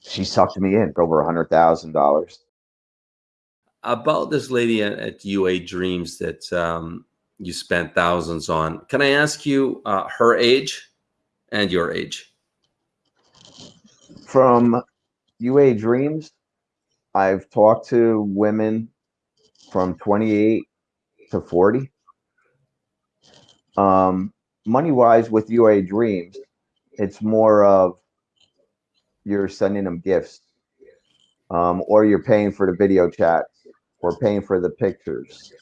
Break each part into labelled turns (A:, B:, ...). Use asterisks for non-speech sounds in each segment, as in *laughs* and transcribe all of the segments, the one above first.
A: she sucked me in for over a hundred thousand dollars.
B: About this lady at, at UA Dreams that um, you spent thousands on, can I ask you uh, her age and your age?
A: From UA Dreams, I've talked to women from 28 to 40. Um, money wise, with UA Dreams, it's more of you're sending them gifts, um, or you're paying for the video chats, or paying for the pictures,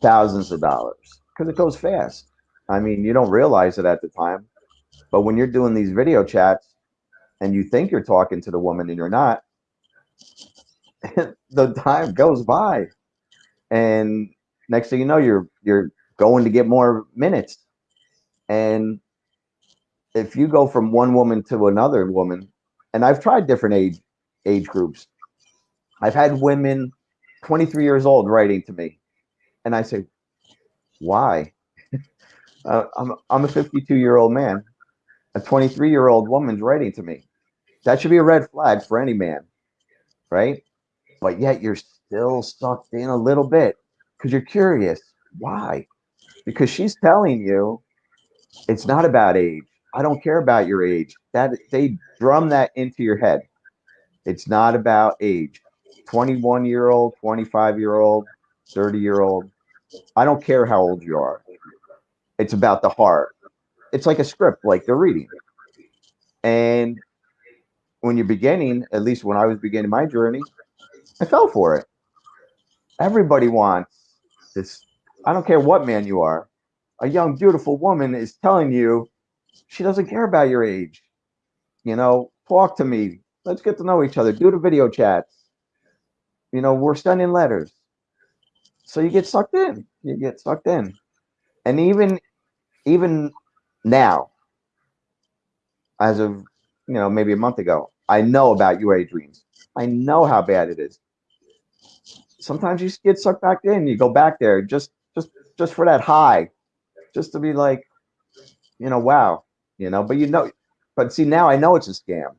A: thousands of dollars because it goes fast. I mean, you don't realize it at the time, but when you're doing these video chats and you think you're talking to the woman and you're not, *laughs* the time goes by, and next thing you know, you're you're going to get more minutes, and if you go from one woman to another woman, and I've tried different age age groups, I've had women 23 years old writing to me, and I say, why? *laughs* uh, I'm I'm a 52 year old man, a 23 year old woman's writing to me. That should be a red flag for any man, right? But yet you're still sucked in a little bit because you're curious. Why? Because she's telling you it's not about age. I don't care about your age. That they drum that into your head. It's not about age. 21 year old, 25 year old, 30 year old. I don't care how old you are. It's about the heart. It's like a script, like they're reading. And when you're beginning, at least when I was beginning my journey, I fell for it. Everybody wants this. I don't care what man you are. A young, beautiful woman is telling you she doesn't care about your age. You know, talk to me. Let's get to know each other. Do the video chats. You know, we're sending letters. So you get sucked in. You get sucked in. And even even now, as of you know, maybe a month ago, I know about UA dreams. I know how bad it is. Sometimes you get sucked back in. You go back there just just just for that high, just to be like, you know, wow, you know. But you know, but see now I know it's a scam,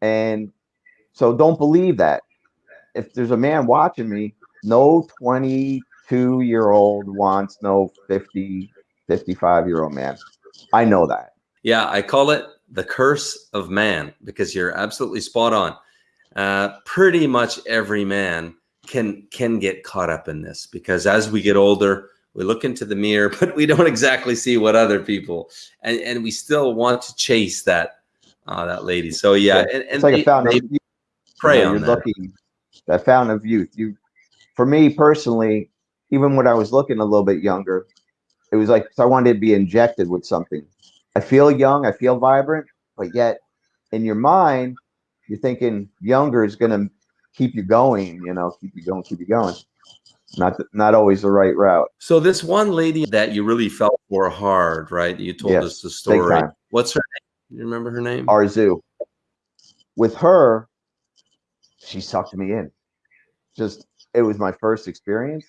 A: and so don't believe that. If there's a man watching me, no 22 year old wants no 50, 55 year old man. I know that.
B: Yeah, I call it the curse of man because you're absolutely spot on. Uh, pretty much every man can can get caught up in this because as we get older, we look into the mirror, *laughs* but we don't exactly see what other people and and we still want to chase that uh, that lady. So yeah, yeah. And, and
A: it's like they, a fountain of youth.
B: Pray you know, on you're that.
A: looking that fountain of youth. You, for me personally, even when I was looking a little bit younger, it was like I wanted to be injected with something. I feel young, I feel vibrant, but yet in your mind, you're thinking younger is going to keep you going, you know, keep you going, keep you going. Not not always the right route.
B: So this one lady that you really felt for hard, right? You told yes, us the story. What's her name? You remember her name?
A: Arzu. With her, she sucked me in. Just it was my first experience.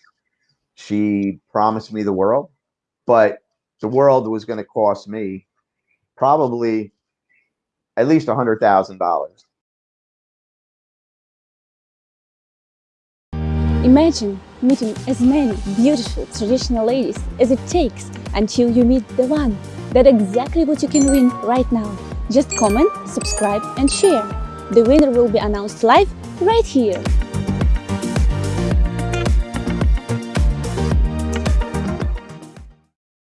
A: She promised me the world, but the world was going to cost me probably at least a hundred thousand dollars.
C: Imagine meeting as many beautiful traditional ladies as it takes until you meet the one. That's exactly what you can win right now. Just comment, subscribe and share. The winner will be announced live right here.